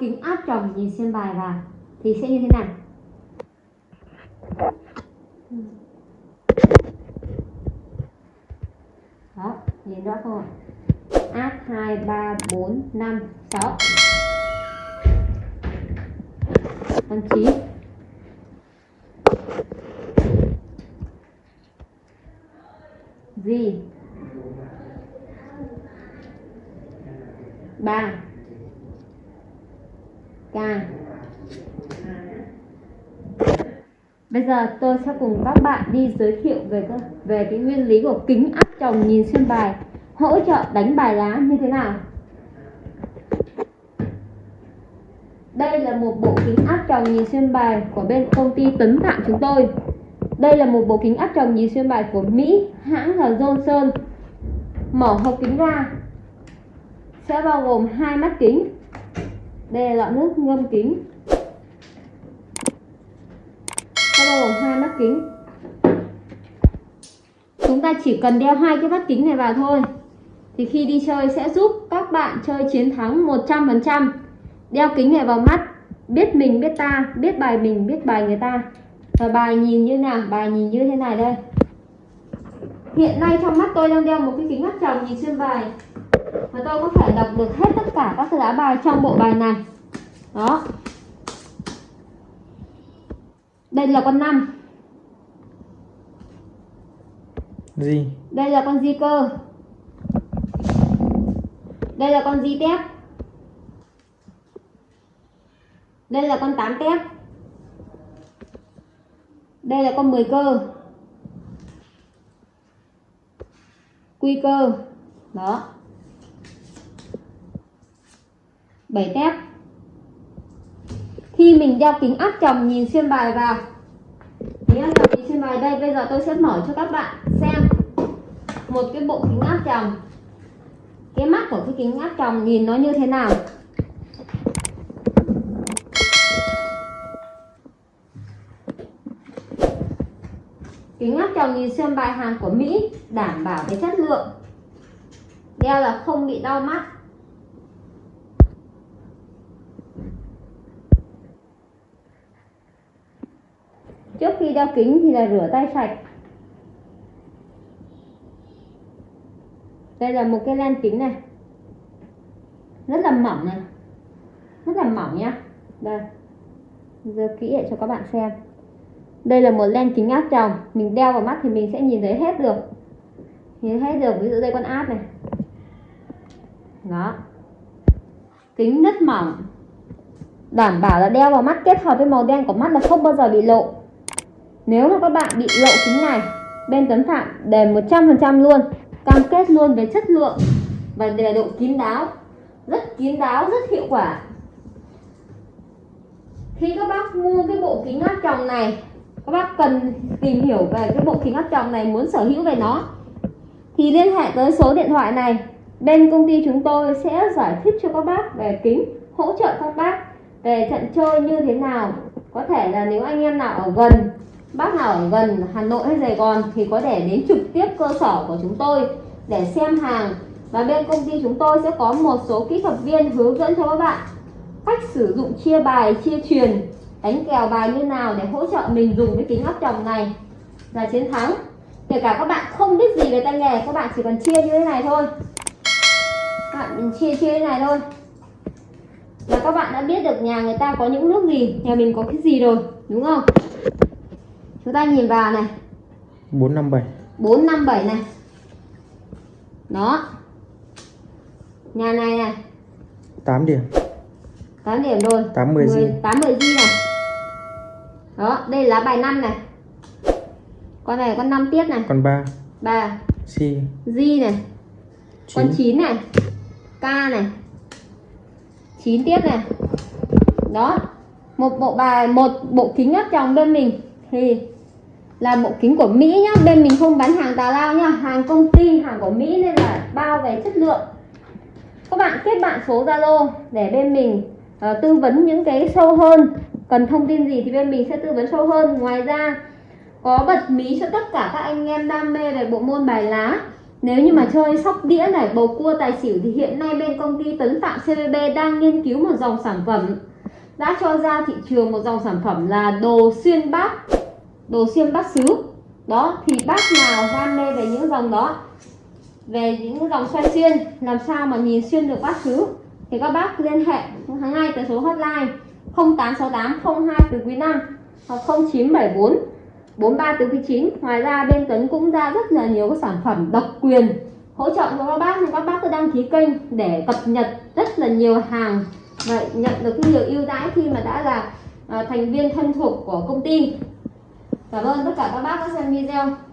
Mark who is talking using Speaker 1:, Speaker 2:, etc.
Speaker 1: kính áp tròng nhìn xem bài vào thì sẽ như thế nào đó, nhìn rõ không ạ? áp hai, ba, bốn, năm, sáu. tháng trí gì ba ca Bây giờ tôi sẽ cùng các bạn đi giới thiệu về về cái nguyên lý của kính áp tròng nhìn xuyên bài hỗ trợ đánh bài lá như thế nào. Đây là một bộ kính áp tròng nhìn xuyên bài của bên công ty Tấn Phạm chúng tôi. Đây là một bộ kính áp tròng nhìn xuyên bài của Mỹ, hãng là Johnson. Mở hộp kính ra sẽ bao gồm hai mắt kính đây là lọ nước ngâm kính. Sẽ bao gồm hai mắt kính. Chúng ta chỉ cần đeo hai cái mắt kính này vào thôi. Thì khi đi chơi sẽ giúp các bạn chơi chiến thắng 100% đeo kính này vào mắt. Biết mình, biết ta, biết bài mình, biết bài người ta. Và bài nhìn như nào, bài nhìn như thế này đây. Hiện nay trong mắt tôi đang đeo một cái kính mắt tròng nhìn xuyên bài và tôi có thể đọc được hết tất cả các lá bài trong bộ bài này. Đó. Đây là con 5
Speaker 2: gì?
Speaker 1: Đây là con di cơ. Đây là con di tép. Đây là con 8 tép. Đây là con 10 cơ. Quy cơ. Đó 7 tép. Khi mình đeo kính áp tròng nhìn xuyên bài vào. Kính áp tròng nhìn xuyên bài đây. Bây giờ tôi sẽ mở cho các bạn xem một cái bộ kính áp tròng. Cái mắt của cái kính áp tròng nhìn nó như thế nào? Kính áp tròng nhìn xuyên bài hàng của Mỹ đảm bảo cái chất lượng. Đeo là không bị đau mắt. Trước khi đeo kính thì là rửa tay sạch. Đây là một cái len kính này. Rất là mỏng này. Rất là mỏng nhá. Đây. Giờ kỹ lại cho các bạn xem. Đây là một len kính áp tròng. Mình đeo vào mắt thì mình sẽ nhìn thấy hết được. Nhìn hết được, ví dụ đây con áp này. Đó. Kính rất mỏng. Đảm bảo là đeo vào mắt, kết hợp với màu đen của mắt là không bao giờ bị lộ nếu mà các bạn bị lộ kính này bên Tấn Phạm đền 100% luôn, cam kết luôn về chất lượng và về độ kín đáo. Rất kín đáo, rất hiệu quả. Khi các bác mua cái bộ kính áp tròng này, các bác cần tìm hiểu về cái bộ kính áp tròng này, muốn sở hữu về nó, thì liên hệ tới số điện thoại này. Bên công ty chúng tôi sẽ giải thích cho các bác về kính, hỗ trợ các bác về trận chơi như thế nào. Có thể là nếu anh em nào ở gần bác nào ở gần Hà Nội hay Sài Gòn thì có thể đến trực tiếp cơ sở của chúng tôi để xem hàng. Và bên công ty chúng tôi sẽ có một số kỹ thuật viên hướng dẫn cho các bạn cách sử dụng chia bài, chia truyền, đánh kèo bài như nào để hỗ trợ mình dùng cái kính áp tròng này. Là chiến thắng, kể cả các bạn không biết gì về tay nghề, các bạn chỉ cần chia như thế này thôi. Các bạn mình chia chia thế này thôi. Là các bạn đã biết được nhà người ta có những nước gì, nhà mình có cái gì rồi, đúng không? Chúng ta nhìn vào này.
Speaker 2: 457
Speaker 1: 457 này. Đó. Nhà này này.
Speaker 2: 8 điểm.
Speaker 1: 8 điểm rồi.
Speaker 2: 80
Speaker 1: 10,
Speaker 2: G
Speaker 1: 80 G này? Đó đây là bài 5 này. Con này con 5 tiếp này.
Speaker 2: Con 3
Speaker 1: 3
Speaker 2: C
Speaker 1: G này. Con
Speaker 2: 9
Speaker 1: 9 này. K này. 9 tiếp này. Đó. Một bộ bài một bộ kính áp tròng bên mình. Thì là bộ kính của Mỹ nhá. Bên mình không bán hàng tà lao nhá. Hàng công ty hàng của Mỹ nên là bao về chất lượng. Các bạn kết bạn số Zalo để bên mình uh, tư vấn những cái sâu hơn. Cần thông tin gì thì bên mình sẽ tư vấn sâu hơn. Ngoài ra có bật mí cho tất cả các anh em đam mê về bộ môn bài lá. Nếu như mà chơi sóc đĩa này bầu cua tài xỉu thì hiện nay bên công ty Tấn Phạm CVB đang nghiên cứu một dòng sản phẩm. Đã cho ra thị trường một dòng sản phẩm là đồ xuyên bát đồ xiêm bát sứ đó, thì bác nào đam mê về những dòng đó? Về những dòng xoay xuyên, làm sao mà nhìn xuyên được bát sứ thì các bác liên hệ ngay tới số hotline 0868 02 từ quý 5 hoặc 0974 43 từ quý 9 ngoài ra, bên Tuấn cũng ra rất là nhiều các sản phẩm độc quyền hỗ trợ cho các bác. Thì các bác cứ đăng ký kênh để cập nhật rất là nhiều hàng và nhận được nhiều ưu đãi khi mà đã là à, thành viên thân thuộc của công ty cảm ơn tất cả các bác đã xem video.